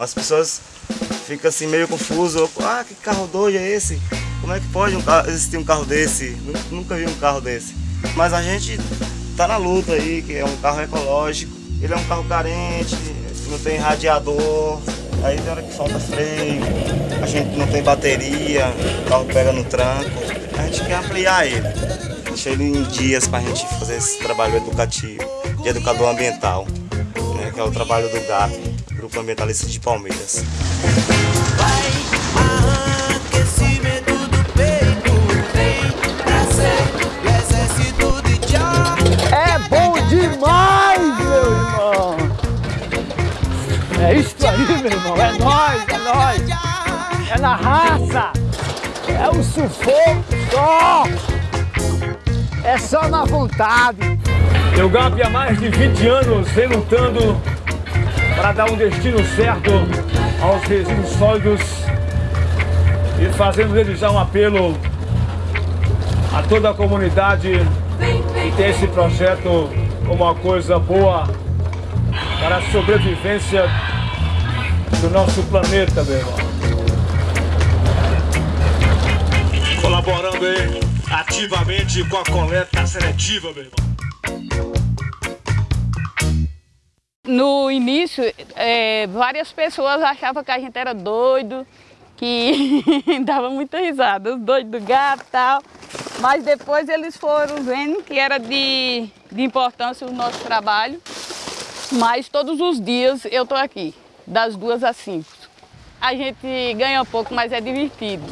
As pessoas ficam assim meio confusas, ah, que carro doido é esse? Como é que pode um carro, existir um carro desse? Nunca vi um carro desse. Mas a gente tá na luta aí, que é um carro ecológico, ele é um carro carente, não tem radiador, aí tem hora que falta freio, a gente não tem bateria, o carro pega no tranco, a gente quer ampliar ele, deixar ele em dias para a gente fazer esse trabalho educativo, de educador ambiental, né, que é o trabalho do GAP, Grupo Ambientalista de Palmeiras. É bom demais, meu irmão! É isso aí, meu irmão, é nóis, é nóis! É na raça! É o sufoco só! É só na vontade! Eu GAP há mais de 20 anos vem lutando para dar um destino certo aos resíduos sólidos e fazendo desde já um apelo a toda a comunidade que tem esse projeto como uma coisa boa para a sobrevivência do nosso planeta, meu irmão. Colaborando aí ativamente com a coleta seletiva, meu irmão. No início, é, várias pessoas achavam que a gente era doido, que dava muita risada, os doidos do gato e tal. Mas depois eles foram vendo que era de, de importância o nosso trabalho. Mas todos os dias eu estou aqui, das duas às cinco. A gente ganha pouco, mas é divertido.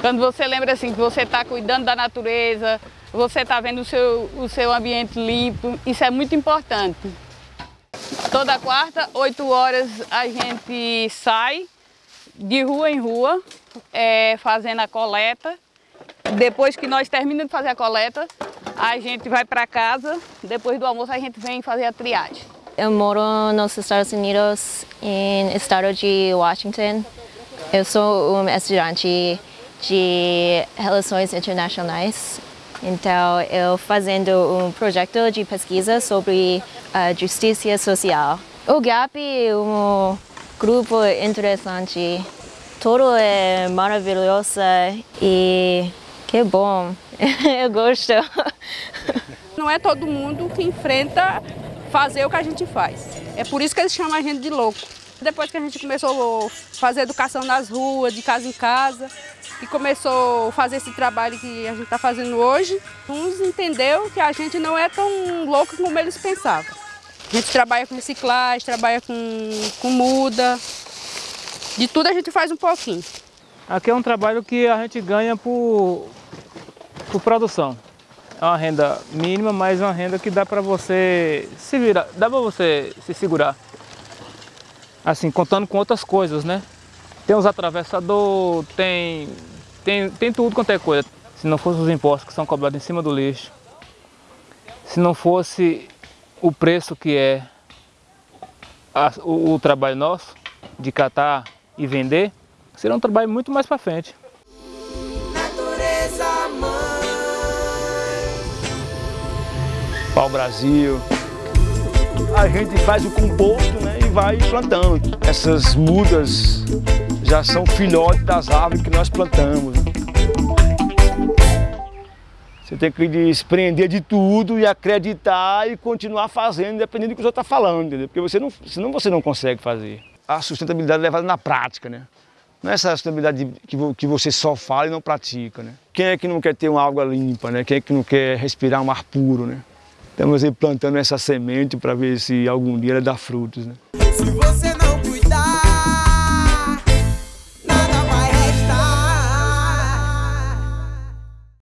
Quando você lembra assim que você está cuidando da natureza, você está vendo o seu, o seu ambiente limpo, isso é muito importante. Toda quarta, 8 horas, a gente sai de rua em rua, é, fazendo a coleta. Depois que nós terminamos de fazer a coleta, a gente vai para casa. Depois do almoço, a gente vem fazer a triagem. Eu moro nos Estados Unidos, no estado de Washington. Eu sou um estudante de Relações Internacionais. Então, eu fazendo um projeto de pesquisa sobre a justiça social. O GAP é um grupo interessante. Tudo é maravilhoso e que bom. eu gosto. Não é todo mundo que enfrenta fazer o que a gente faz. É por isso que eles chamam a gente de louco. Depois que a gente começou a fazer educação nas ruas, de casa em casa, e começou a fazer esse trabalho que a gente está fazendo hoje, uns entendeu que a gente não é tão louco como eles pensavam. A gente trabalha com reciclagem, trabalha com, com muda, de tudo a gente faz um pouquinho. Aqui é um trabalho que a gente ganha por, por produção. É uma renda mínima, mas uma renda que dá para você se virar, dá para você se segurar. Assim, contando com outras coisas, né? Tem os atravessadores, tem, tem, tem tudo quanto é coisa. Se não fossem os impostos que são cobrados em cima do lixo, se não fosse o preço que é a, o, o trabalho nosso, de catar e vender, seria um trabalho muito mais para frente. Pau Brasil. A gente faz o composto né, vai plantando. Essas mudas já são filhotes das árvores que nós plantamos. Você tem que desprender de tudo e acreditar e continuar fazendo, independente do que o outro está falando, entendeu? Porque você não, senão você não consegue fazer. A sustentabilidade é levada na prática, né? Não é essa sustentabilidade que, que você só fala e não pratica, né? Quem é que não quer ter uma água limpa, né? Quem é que não quer respirar um ar puro, né? Estamos aí plantando essa semente para ver se algum dia ela dá frutos. Né? Se você não cuidar...